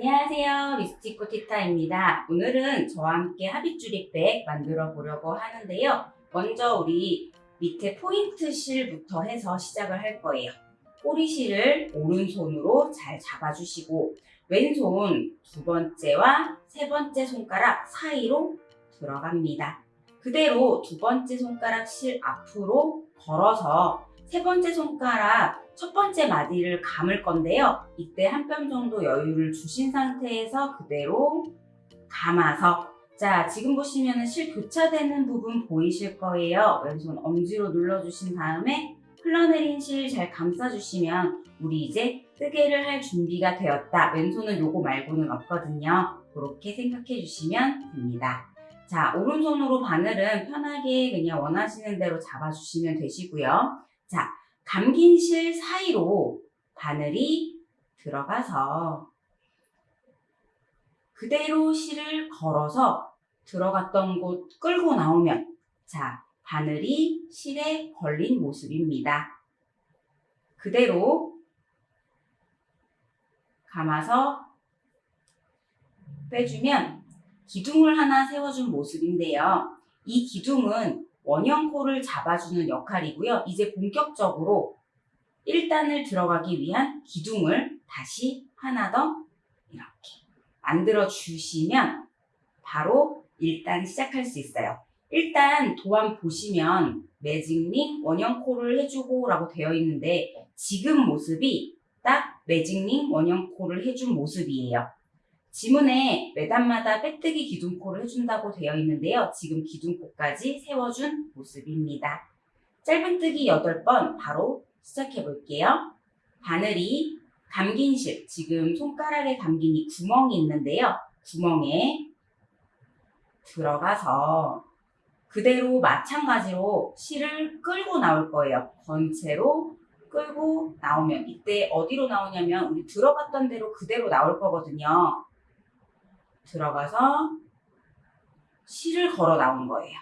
안녕하세요. 미스티코 티타입니다. 오늘은 저와 함께 합입줄입백 만들어 보려고 하는데요. 먼저 우리 밑에 포인트 실부터 해서 시작을 할 거예요. 꼬리실을 오른손으로 잘 잡아주시고 왼손 두 번째와 세 번째 손가락 사이로 들어갑니다. 그대로 두 번째 손가락 실 앞으로 걸어서 세 번째 손가락 첫 번째 마디를 감을 건데요. 이때 한 뼘 정도 여유를 주신 상태에서 그대로 감아서 자 지금 보시면 실 교차되는 부분 보이실 거예요. 왼손 엄지로 눌러주신 다음에 흘러내린 실 잘 감싸주시면 우리 이제 뜨개를 할 준비가 되었다. 왼손은 요거 말고는 없거든요. 그렇게 생각해 주시면 됩니다. 자 오른손으로 바늘은 편하게 그냥 원하시는 대로 잡아주시면 되시고요. 자 감긴 실 사이로 바늘이 들어가서 그대로 실을 걸어서 들어갔던 곳 끌고 나오면 자 바늘이 실에 걸린 모습입니다. 그대로 감아서 빼주면 기둥을 하나 세워준 모습인데요. 이 기둥은 원형코를 잡아주는 역할이고요. 이제 본격적으로 1단을 들어가기 위한 기둥을 다시 하나 더 이렇게 만들어 주시면 바로 1단 시작할 수 있어요. 일단 도안 보시면 매직링 원형코를 해주고 라고 되어 있는데 지금 모습이 딱 매직링 원형코를 해준 모습이에요. 지문에 매단마다 빼뜨기 기둥코를 해준다고 되어 있는데요. 지금 기둥코까지 세워준 모습입니다. 짧은뜨기 8번 바로 시작해 볼게요. 바늘이 감긴 실, 지금 손가락에 감긴 이 구멍이 있는데요. 구멍에 들어가서 그대로 마찬가지로 실을 끌고 나올 거예요. 번채로 끌고 나오면 이때 어디로 나오냐면 우리 들어갔던 대로 그대로 나올 거거든요. 들어가서 실을 걸어 나온 거예요.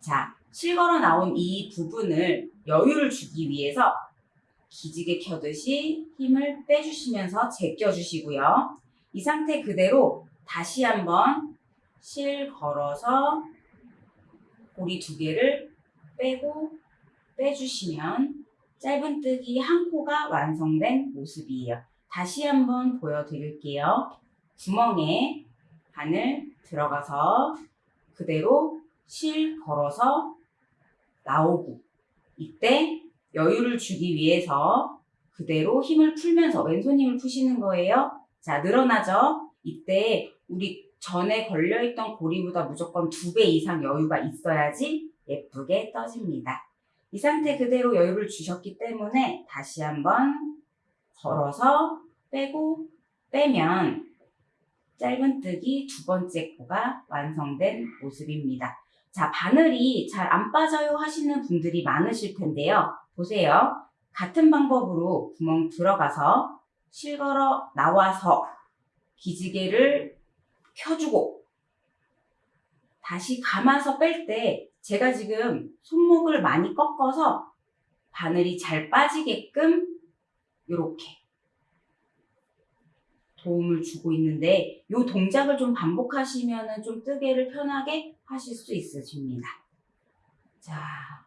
자, 실 걸어 나온 이 부분을 여유를 주기 위해서 기지개 켜듯이 힘을 빼주시면서 제껴주시고요. 이 상태 그대로 다시 한번 실 걸어서 고리 두 개를 빼고 빼주시면 짧은뜨기 한 코가 완성된 모습이에요. 다시 한번 보여드릴게요. 구멍에 바늘 들어가서 그대로 실 걸어서 나오고 이때 여유를 주기 위해서 그대로 힘을 풀면서 왼손 힘을 푸시는 거예요. 자 늘어나죠? 이때 우리 전에 걸려있던 고리보다 무조건 두 배 이상 여유가 있어야지 예쁘게 떠집니다. 이 상태 그대로 여유를 주셨기 때문에 다시 한번 걸어서 빼고 빼면 짧은뜨기 두 번째 코가 완성된 모습입니다. 자, 바늘이 잘 안 빠져요 하시는 분들이 많으실 텐데요. 보세요. 같은 방법으로 구멍 들어가서 실걸어 나와서 기지개를 켜주고 다시 감아서 뺄 때 제가 지금 손목을 많이 꺾어서 바늘이 잘 빠지게끔 이렇게 도움을 주고 있는데 이 동작을 좀 반복하시면 좀 뜨개를 편하게 하실 수 있으십니다. 자,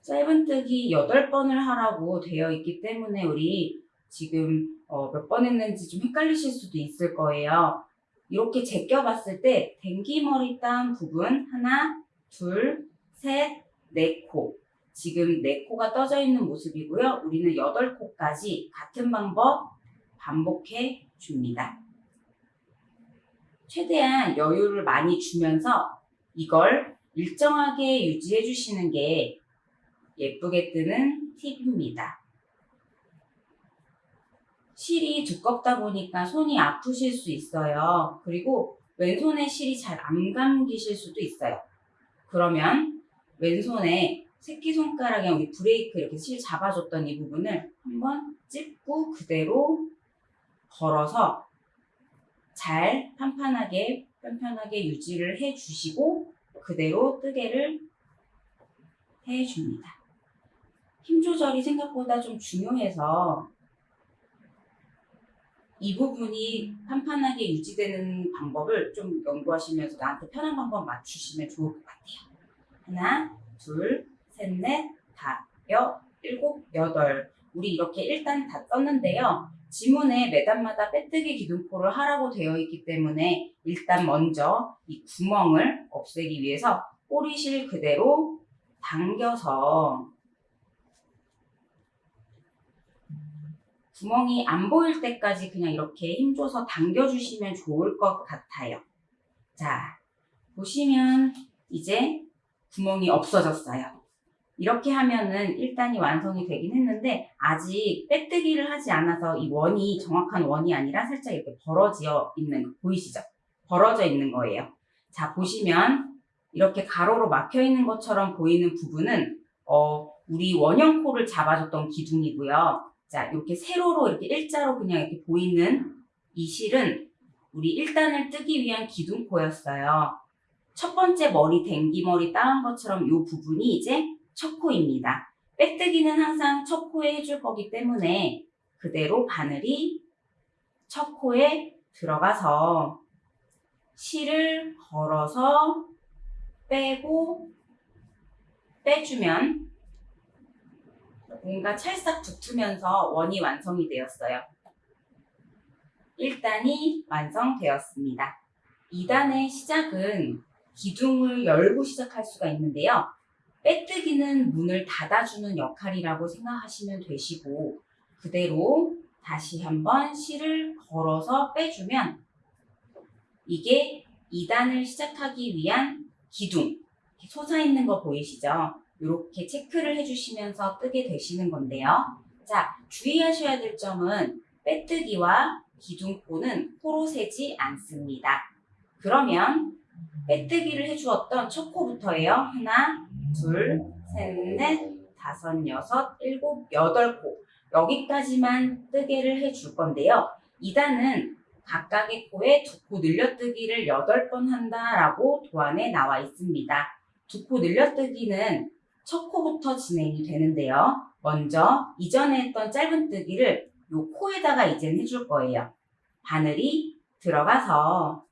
짧은뜨기 8번을 하라고 되어 있기 때문에 우리 지금 어, 몇번 했는지 좀 헷갈리실 수도 있을 거예요. 이렇게 제껴봤을 때 댕기머리 딴 부분 하나, 둘, 셋, 네 코. 지금 네 코가 떠져 있는 모습이고요. 우리는 여덟 코까지 같은 방법 반복해 줍니다. 최대한 여유를 많이 주면서 이걸 일정하게 유지해 주시는 게 예쁘게 뜨는 팁입니다. 실이 두껍다 보니까 손이 아프실 수 있어요. 그리고 왼손에 실이 잘 안 감기실 수도 있어요. 그러면 왼손에 새끼손가락에 우리 브레이크 이렇게 실 잡아줬던 이 부분을 한번 찝고 그대로 걸어서 잘 판판하게 편편하게 유지를 해주시고 그대로 뜨개를 해줍니다. 힘 조절이 생각보다 좀 중요해서 이 부분이 판판하게 유지되는 방법을 좀 연구하시면서 나한테 편한 방법 맞추시면 좋을 것 같아요. 하나, 둘, 셋, 넷, 다, 여, 일곱, 여덟. 우리 이렇게 일단 다 썼는데요. 지문에 매단마다 빼뜨기 기둥포를 하라고 되어 있기 때문에 일단 먼저 이 구멍을 없애기 위해서 꼬리실 그대로 당겨서 구멍이 안 보일 때까지 그냥 이렇게 힘줘서 당겨주시면 좋을 것 같아요. 자, 보시면 이제 구멍이 없어졌어요. 이렇게 하면은 1단이 완성이 되긴 했는데 아직 빼뜨기를 하지 않아서 이 원이 정확한 원이 아니라 살짝 이렇게 벌어져 있는 거 보이시죠? 벌어져 있는 거예요. 자, 보시면 이렇게 가로로 막혀 있는 것처럼 보이는 부분은 어, 우리 원형 코를 잡아줬던 기둥이고요. 자, 이렇게 세로로 이렇게 일자로 그냥 이렇게 보이는 이 실은 우리 1단을 뜨기 위한 기둥코였어요. 첫 번째 머리 댕기 머리 따은 것처럼 이 부분이 이제 첫 코입니다. 빼뜨기는 항상 첫 코에 해줄 거기 때문에 그대로 바늘이 첫 코에 들어가서 실을 걸어서 빼고 빼주면 뭔가 찰싹 붙으면서 원이 완성이 되었어요. 1단이 완성되었습니다. 2단의 시작은 기둥을 열고 시작할 수가 있는데요. 빼뜨기는 문을 닫아주는 역할이라고 생각하시면 되시고 그대로 다시 한번 실을 걸어서 빼주면 이게 2단을 시작하기 위한 기둥 솟아있는 거 보이시죠? 이렇게 체크를 해주시면서 뜨게 되시는 건데요. 자, 주의하셔야 될 점은 빼뜨기와 기둥코는 코로 세지 않습니다. 그러면 빼뜨기를 해주었던 첫 코부터예요. 하나, 둘, 셋, 넷, 다섯, 여섯, 일곱, 여덟 코. 여기까지만 뜨개를 해줄 건데요. 2단은 각각의 코에 두 코 늘려뜨기를 8번 한다라고 도안에 나와 있습니다. 두 코 늘려뜨기는 첫 코부터 진행이 되는데요. 먼저 이전에 했던 짧은 뜨기를 요 코에다가 이제는 해줄 거예요. 바늘이 들어가서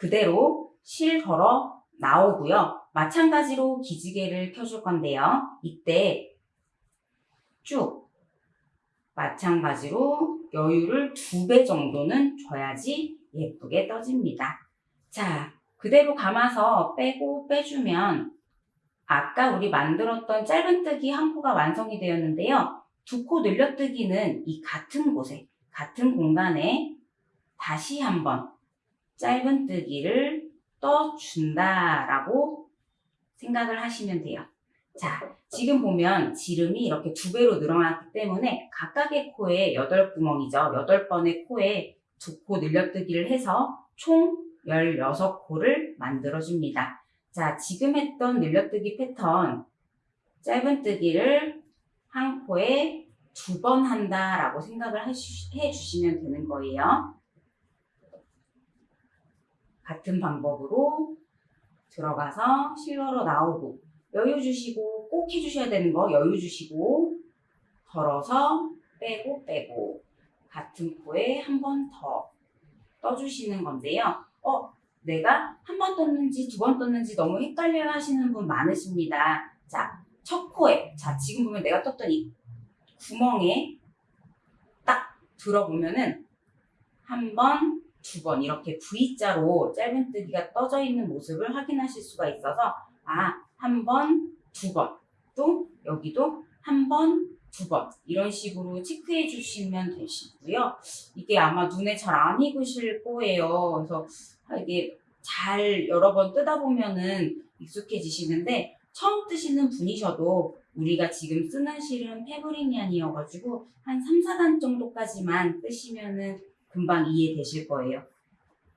그대로 실 걸어 나오고요. 마찬가지로 기지개를 켜줄 건데요. 이때 쭉 마찬가지로 여유를 두 배 정도는 줘야지 예쁘게 떠집니다. 자, 그대로 감아서 빼고 빼주면 아까 우리 만들었던 짧은뜨기 한 코가 완성이 되었는데요. 두 코 늘려뜨기는 이 같은 곳에, 같은 공간에 다시 한번 짧은뜨기를 떠준다라고 생각을 하시면 돼요. 자, 지금 보면 지름이 이렇게 두 배로 늘어났기 때문에 각각의 코에 8구멍이죠. 8번의 코에 두 코 늘려뜨기를 해서 총 16코를 만들어줍니다. 자, 지금 했던 늘려뜨기 패턴 짧은뜨기를 한 코에 두 번 한다라고 생각을 해주시면 되는 거예요. 같은 방법으로 들어가서 실러로 나오고 여유 주시고 꼭 해주셔야 되는 거 여유 주시고 덜어서 빼고 빼고 같은 코에 한 번 더 떠주시는 건데요. 어, 내가 한 번 떴는지 두 번 떴는지 너무 헷갈려 하시는 분 많으십니다. 자, 첫 코에, 자, 지금 보면 내가 떴던 이 구멍에 딱 들어보면은 한 번, 두번 이렇게 V자로 짧은뜨기가 떠져 있는 모습을 확인하실 수가 있어서 아, 한 번, 두 번, 또 여기도 한 번, 두 번 이런 식으로 체크해 주시면 되시고요. 이게 아마 눈에 잘 안 익으실 거예요. 그래서 이게 잘 여러 번 뜨다 보면은 익숙해지시는데 처음 뜨시는 분이셔도 우리가 지금 쓰는 실은 페브리니안이어가지고 한 3, 4단 정도까지만 뜨시면은 금방 이해되실 거예요.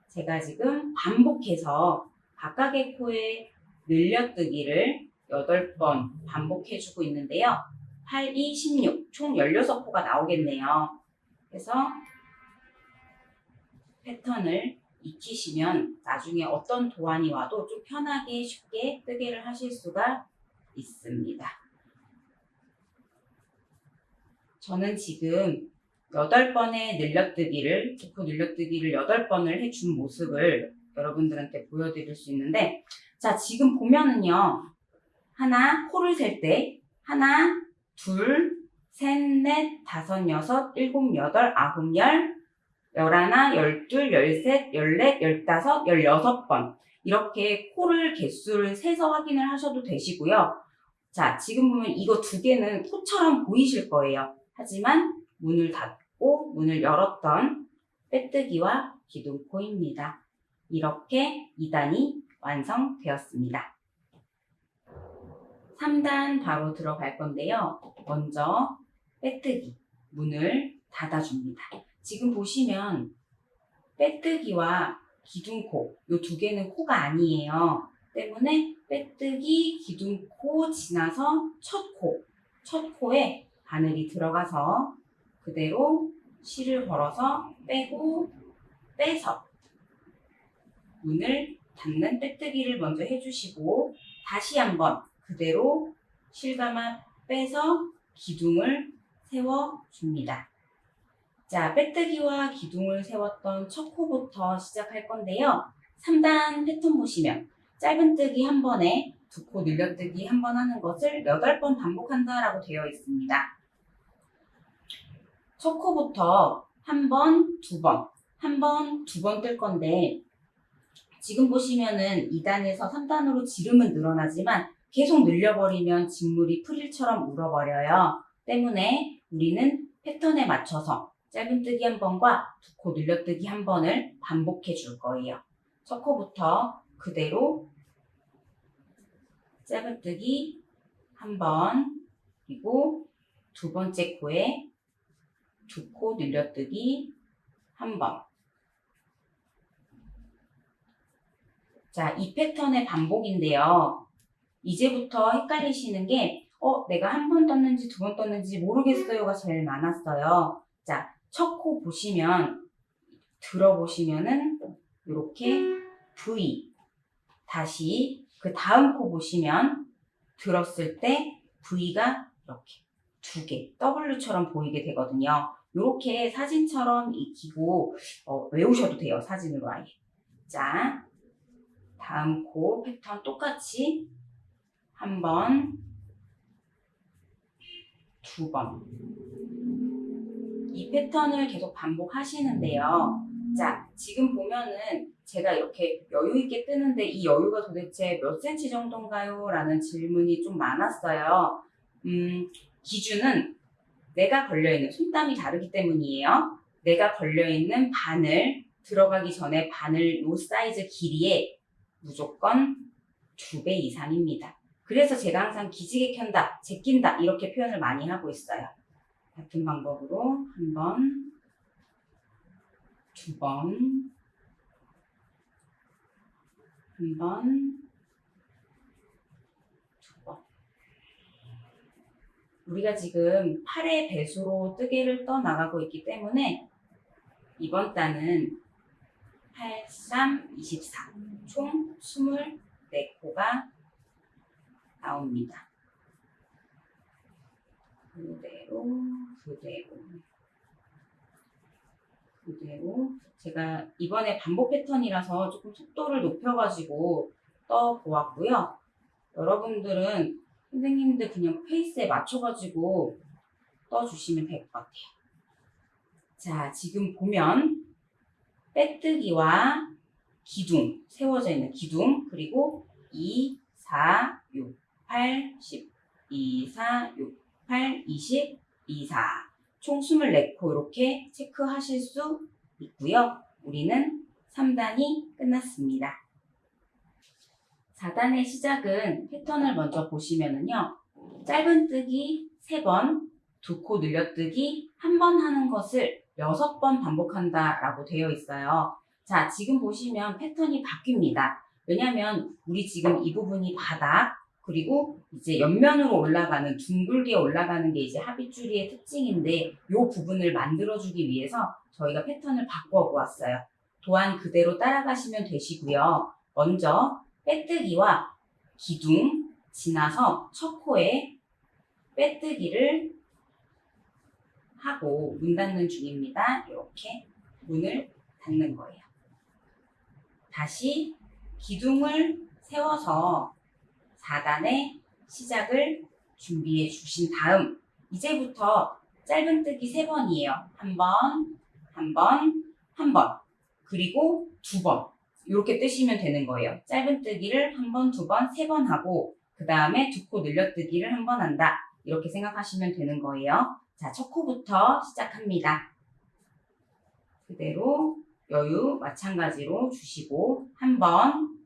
제가 지금 반복해서 각각의 코에 늘려뜨기를 8번 반복해주고 있는데요. 8, 2, 16, 총 16코가 나오겠네요. 그래서 패턴을 익히시면 나중에 어떤 도안이 와도 좀 편하게 쉽게 뜨개를 하실 수가 있습니다. 저는 지금 8번의 늘려뜨기를, 두코 늘려뜨기를 8번을 해준 모습을 여러분들한테 보여드릴 수 있는데, 자, 지금 보면은요, 하나, 코를 셀 때, 하나, 둘, 셋, 넷, 다섯, 여섯, 일곱, 여덟, 아홉, 열, 열하나, 열둘, 열셋, 열넷, 열다섯, 열여섯 번. 이렇게 코를 개수를 세서 확인을 하셔도 되시고요. 자, 지금 보면 이거 두 개는 코처럼 보이실 거예요. 하지만 문을 닫고 문을 열었던 빼뜨기와 기둥코입니다. 이렇게 2단이 완성되었습니다. 3단 바로 들어갈 건데요. 먼저 빼뜨기, 문을 닫아줍니다. 지금 보시면 빼뜨기와 기둥코, 이 두 개는 코가 아니에요. 때문에 빼뜨기, 기둥코 지나서 첫 코, 첫 코에 바늘이 들어가서 그대로 실을 걸어서 빼고 빼서 문을 닫는 빼뜨기를 먼저 해주시고 다시 한번 그대로 실 감아 빼서 기둥을 세워줍니다. 자, 빼뜨기와 기둥을 세웠던 첫 코부터 시작할 건데요. 3단 패턴 보시면 짧은 뜨기 한 번에 두 코 늘려뜨기 한 번 하는 것을 8번 반복한다라고 되어 있습니다. 첫 코부터 한 번, 두 번, 한 번, 두 번 뜰 건데 지금 보시면은 2단에서 3단으로 지름은 늘어나지만 계속 늘려버리면 직물이 프릴처럼 울어버려요. 때문에 우리는 패턴에 맞춰서 짧은뜨기 한 번과 두 코 늘려뜨기 한 번을 반복해 줄 거예요. 첫 코부터 그대로 짧은뜨기 한 번, 그리고 두 번째 코에 두 코 늘려뜨기 한 번. 자, 이 패턴의 반복인데요. 이제부터 헷갈리시는 게, 어, 내가 한 번 떴는지 두 번 떴는지 모르겠어요가 제일 많았어요. 자, 첫 코 보시면, 들어보시면은, 이렇게 V. 다시 그 다음 코 보시면, 들었을 때 V가 이렇게 두 개, W처럼 보이게 되거든요. 이렇게 사진처럼 익히고 어, 외우셔도 돼요. 사진으로 아예. 자, 다음 코 패턴 똑같이 한 번, 두 번. 이 패턴을 계속 반복하시는데요. 자, 지금 보면은 제가 이렇게 여유 있게 뜨는데 이 여유가 도대체 몇 센치 정도인가요? 라는 질문이 좀 많았어요. 음, 기준은 내가 걸려있는 손땀이 다르기 때문이에요. 내가 걸려있는 바늘 들어가기 전에 바늘 요 사이즈 길이에 무조건 두 배 이상입니다. 그래서 제가 항상 기지개 켠다, 제낀다 이렇게 표현을 많이 하고 있어요. 같은 방법으로 한 번, 두 번, 한 번, 두 번. 우리가 지금 8의 배수로 뜨개를 떠나가고 있기 때문에 이번 단은 8, 3, 24. 총 24코가 나옵니다. 그대로, 그대로. 그대로. 제가 이번에 반복 패턴이라서 조금 속도를 높여가지고 떠보았고요. 여러분들은 선생님들 그냥 페이스에 맞춰가지고 떠주시면 될 것 같아요. 자, 지금 보면 빼뜨기와 기둥, 세워져 있는 기둥, 그리고 2, 4, 6, 8, 10, 2, 4, 6, 8, 20, 2, 4. 총 24코 이렇게 체크하실 수 있고요. 우리는 3단이 끝났습니다. 4단의 시작은 패턴을 먼저 보시면은요. 짧은뜨기 3번, 두 코 늘려뜨기 한번 하는 것을 6번 반복한다 라고 되어 있어요. 자, 지금 보시면 패턴이 바뀝니다. 왜냐면 우리 지금 이 부분이 바닥, 그리고 이제 옆면으로 올라가는 둥글게 올라가는 게 이제 합의줄이의 특징인데 이 부분을 만들어주기 위해서 저희가 패턴을 바꿔 보았어요. 또한 그대로 따라가시면 되시고요. 먼저 빼뜨기와 기둥 지나서 첫 코에 빼뜨기를 하고 문 닫는 중입니다. 이렇게 문을 닫는 거예요. 다시 기둥을 세워서 4단의 시작을 준비해 주신 다음 이제부터 짧은뜨기 3번이에요. 한 번, 한 번, 한 번, 그리고 두 번. 이렇게 뜨시면 되는 거예요. 짧은뜨기를 한 번, 두 번, 세 번 하고 그 다음에 두 코 늘려뜨기를 한 번 한다. 이렇게 생각하시면 되는 거예요. 자, 첫 코부터 시작합니다. 그대로 여유 마찬가지로 주시고 한 번,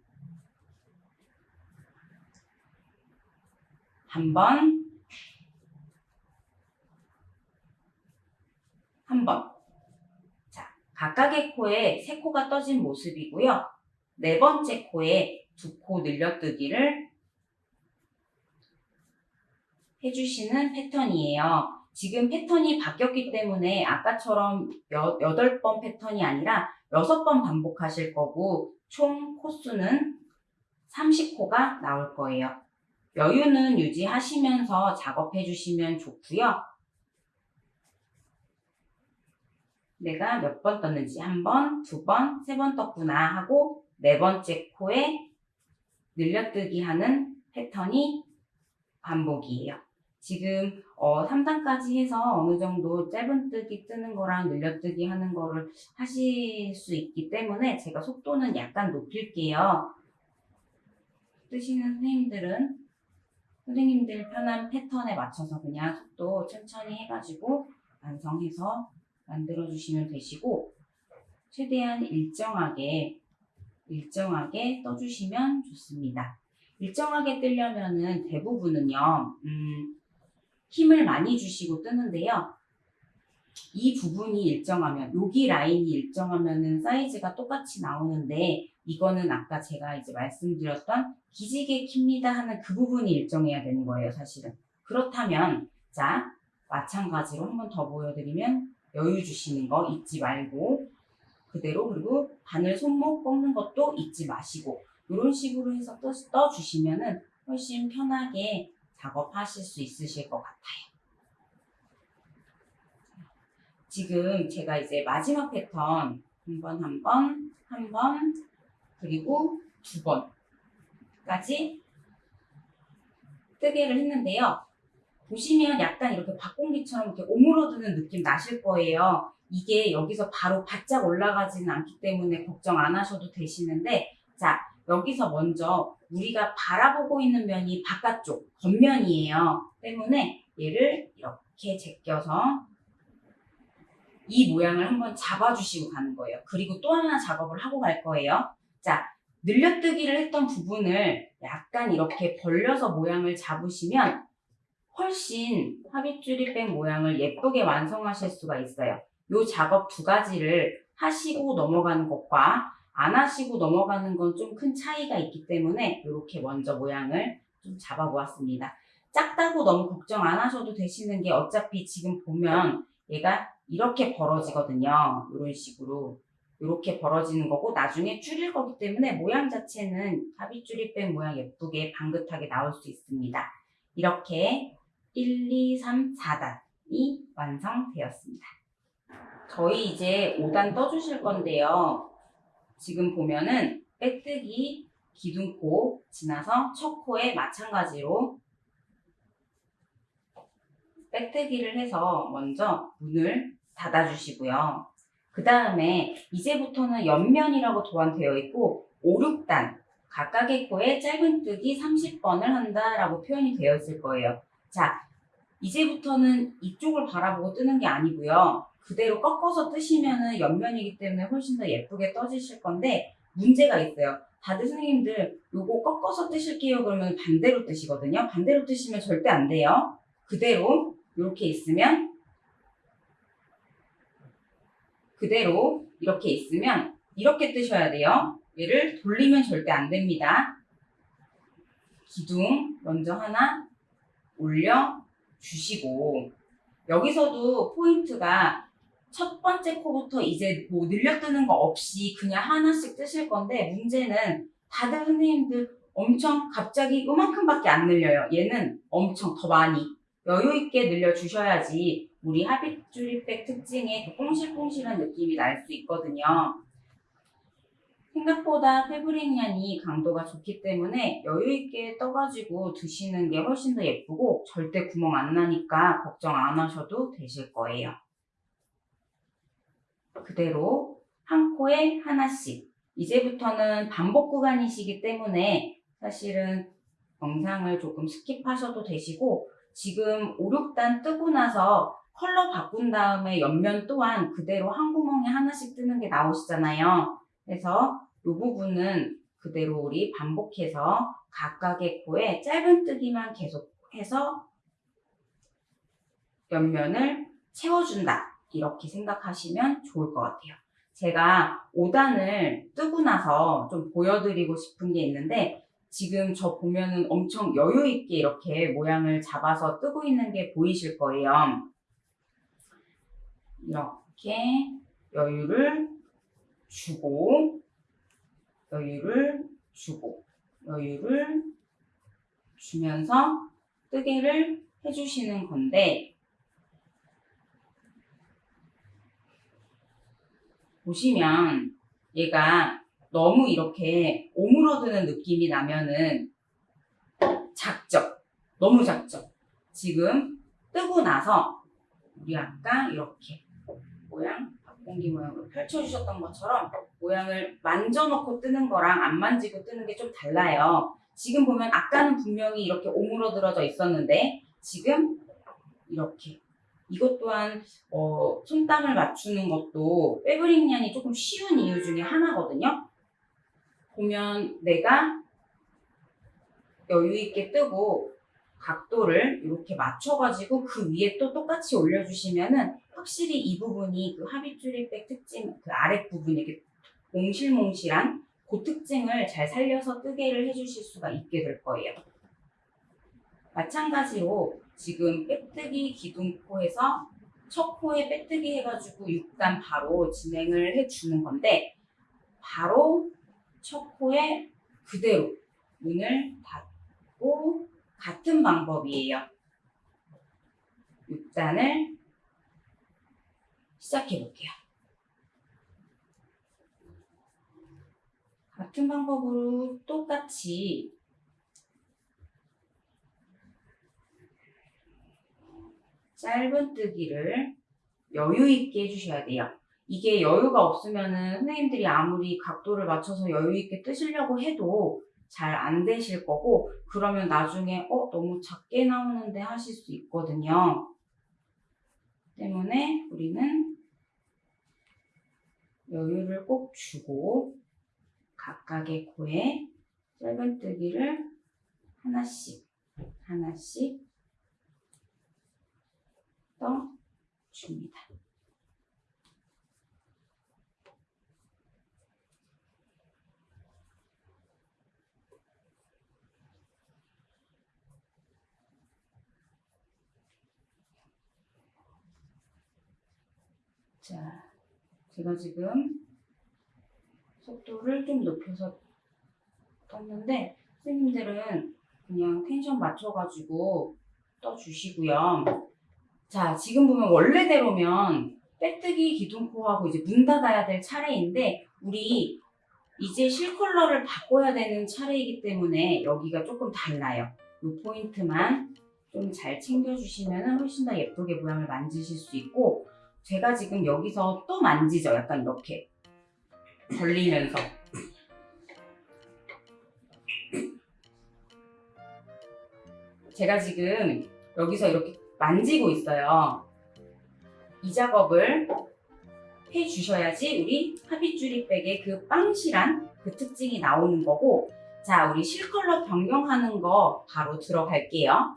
한 번, 한 번. 자, 각각의 코에 세 코가 떠진 모습이고요. 네 번째 코에 두 코 늘려뜨기를 해주시는 패턴이에요. 지금 패턴이 바뀌었기 때문에 아까처럼 여, 8번 패턴이 아니라 6번 반복하실 거고 총 코수는 30코가 나올 거예요. 여유는 유지하시면서 작업해 주시면 좋고요. 내가 몇 번 떴는지 한 번, 두 번, 세 번 떴구나 하고 네 번째 코에 늘려뜨기 하는 패턴이 반복이에요. 지금 어, 3단까지 해서 어느 정도 짧은 뜨기 뜨는 거랑 늘려뜨기 하는 거를 하실 수 있기 때문에 제가 속도는 약간 높일게요. 뜨시는 선생님들은 선생님들 편한 패턴에 맞춰서 그냥 속도 천천히 해가지고 완성해서 만들어 주시면 되시고 최대한 일정하게 일정하게 떠주시면 좋습니다. 일정하게 뜨려면은 대부분은요, 음, 힘을 많이 주시고 뜨는데요. 이 부분이 일정하면, 여기 라인이 일정하면은 사이즈가 똑같이 나오는데, 이거는 아까 제가 이제 말씀드렸던 기지개 킵니다 하는 그 부분이 일정해야 되는 거예요, 사실은. 그렇다면, 자, 마찬가지로 한 번 더 보여드리면, 여유 주시는 거 잊지 말고, 그대로, 그리고 바늘 손목 꺾는 것도 잊지 마시고, 이런 식으로 해서 떠, 떠주시면 은 훨씬 편하게 작업하실 수 있으실 것 같아요. 지금 제가 이제 마지막 패턴 한 번, 한 번, 한 번, 그리고 두 번까지 뜨개를 했는데요. 보시면 약간 이렇게 박공기처럼 이렇게 오므러드는 느낌 나실 거예요. 이게 여기서 바로 바짝 올라가지는 않기 때문에 걱정 안 하셔도 되시는데, 자, 여기서 먼저 우리가 바라보고 있는 면이 바깥쪽, 겉면이에요. 때문에 얘를 이렇게 제껴서 이 모양을 한번 잡아주시고 가는 거예요. 그리고 또 하나 작업을 하고 갈 거예요. 자, 늘려뜨기를 했던 부분을 약간 이렇게 벌려서 모양을 잡으시면 훨씬 합입줄이백 모양을 예쁘게 완성하실 수가 있어요. 이 작업 두 가지를 하시고 넘어가는 것과 안 하시고 넘어가는 건 좀 큰 차이가 있기 때문에 이렇게 먼저 모양을 좀 잡아보았습니다. 작다고 너무 걱정 안 하셔도 되시는 게 어차피 지금 보면 얘가 이렇게 벌어지거든요. 이런 식으로. 이렇게 벌어지는 거고 나중에 줄일 거기 때문에 모양 자체는 가비줄이백 모양 예쁘게 방긋하게 나올 수 있습니다. 이렇게 1, 2, 3, 4단이 완성되었습니다. 저희 이제 5단 떠주실 건데요. 지금 보면은 빼뜨기 기둥코 지나서 첫 코에 마찬가지로 빼뜨기를 해서 먼저 문을 닫아주시고요. 그 다음에 이제부터는 옆면이라고 도안되어 있고 5, 6단 각각의 코에 짧은뜨기 30번을 한다라고 표현이 되어 있을 거예요. 자, 이제부터는 이쪽을 바라보고 뜨는 게 아니고요. 그대로 꺾어서 뜨시면은 옆면이기 때문에 훨씬 더 예쁘게 떠지실 건데 문제가 있어요. 다들 선생님들 요거 꺾어서 뜨실게요 그러면 반대로 뜨시거든요. 반대로 뜨시면 절대 안 돼요. 그대로 이렇게 있으면 그대로 이렇게 있으면 이렇게 뜨셔야 돼요. 얘를 돌리면 절대 안 됩니다. 기둥 먼저 하나 올려 주시고 여기서도 포인트가 첫 번째 코부터 이제 뭐 늘려뜨는 거 없이 그냥 하나씩 뜨실 건데 문제는 다들 선생님들 엄청 갑자기 요만큼밖에 안 늘려요. 얘는 엄청 더 많이 여유 있게 늘려 주셔야지 우리 합입줄입백 특징의 그 뽕실뽕실한 느낌이 날 수 있거든요. 생각보다 페브리니안이 강도가 좋기 때문에 여유있게 떠가지고 드시는 게 훨씬 더 예쁘고 절대 구멍 안 나니까 걱정 안 하셔도 되실 거예요. 그대로 한 코에 하나씩. 이제부터는 반복 구간이시기 때문에 사실은 영상을 조금 skip하셔도 되시고 지금 5, 6단 뜨고 나서 컬러 바꾼 다음에 옆면 또한 그대로 한 구멍에 하나씩 뜨는 게 나오시잖아요. 그래서 이 부분은 그대로 우리 반복해서 각각의 코에 짧은 뜨기만 계속해서 옆면을 채워준다. 이렇게 생각하시면 좋을 것 같아요. 제가 5단을 뜨고 나서 좀 보여드리고 싶은 게 있는데 지금 저 보면은 엄청 여유 있게 이렇게 모양을 잡아서 뜨고 있는 게 보이실 거예요. 이렇게 여유를 주고 여유를 주고 여유를 주면서 뜨개를 해주시는 건데 보시면 얘가 너무 이렇게 오므러드는 느낌이 나면은 작죠? 너무 작죠? 지금 뜨고 나서 우리 아까 이렇게 모양 박 공기 모양으로 펼쳐주셨던 것처럼 모양을 만져놓고 뜨는 거랑 안 만지고 뜨는 게 좀 달라요. 지금 보면 아까는 분명히 이렇게 오므러들어져 있었는데 지금 이렇게 이것 또한 어, 손땀을 맞추는 것도 패브릭년이 조금 쉬운 이유 중에 하나거든요. 보면 내가 여유 있게 뜨고 각도를 이렇게 맞춰가지고 그 위에 또 똑같이 올려주시면은 확실히 이 부분이 그 합입줄입백 특징 그 아랫 부분이 이렇게 몽실몽실한 그 특징을 잘 살려서 뜨개를 해주실 수가 있게 될 거예요. 마찬가지로 지금 빼뜨기 기둥코에서 첫 코에 빼뜨기 해가지고 6단 바로 진행을 해주는 건데 바로 첫 코에 그대로 문을 닫고 같은 방법이에요. 6단을 시작해 볼게요. 같은 방법으로 똑같이 짧은 뜨기를 여유 있게 해주셔야 돼요. 이게 여유가 없으면은 선생님들이 아무리 각도를 맞춰서 여유 있게 뜨시려고 해도 잘 안 되실 거고 그러면 나중에 어 너무 작게 나오는데 하실 수 있거든요. 때문에 우리는 여유를 꼭 주고 각각의 코에 짧은 뜨기를 하나씩 하나씩 떠 줍니다. 자, 제가 지금 속도를 좀 높여서 떴는데 선생님들은 그냥 텐션 맞춰가지고 떠주시고요. 자, 지금 보면 원래대로면 빼뜨기 기둥코하고 이제 문 닫아야 될 차례인데 우리 이제 실컬러를 바꿔야 되는 차례이기 때문에 여기가 조금 달라요. 이 포인트만 좀 잘 챙겨주시면 훨씬 더 예쁘게 모양을 만드실 수 있고 제가 지금 여기서 또 만지죠. 약간 이렇게 걸리면서 제가 지금 여기서 이렇게 만지고 있어요. 이 작업을 해주셔야지 우리 합의줄이백의 그 빵실한 그 특징이 나오는 거고 자 우리 실컬러 변경하는 거 바로 들어갈게요.